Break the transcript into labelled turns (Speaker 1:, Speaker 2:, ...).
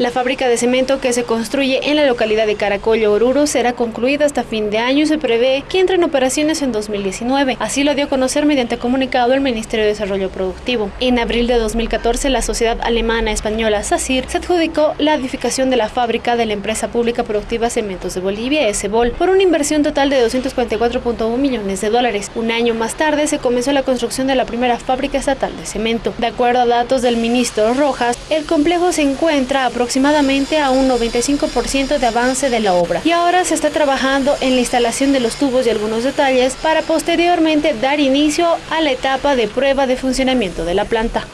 Speaker 1: La fábrica de cemento que se construye en la localidad de Caracollo, Oruro, será concluida hasta fin de año y se prevé que entre en operaciones en 2019. Así lo dio a conocer mediante comunicado el Ministerio de Desarrollo Productivo. En abril de 2014, la sociedad alemana española SACIR se adjudicó la edificación de la fábrica de la empresa pública productiva Cementos de Bolivia, SBOL, por una inversión total de 244.1 millones de dólares. Un año más tarde se comenzó la construcción de la primera fábrica estatal de cemento. De acuerdo a datos del ministro Rojas, el complejo se encuentra a aproximadamente a un 95% de avance de la obra y ahora se está trabajando en la instalación de los tubos y algunos detalles para posteriormente dar inicio a la etapa de prueba de funcionamiento de la planta.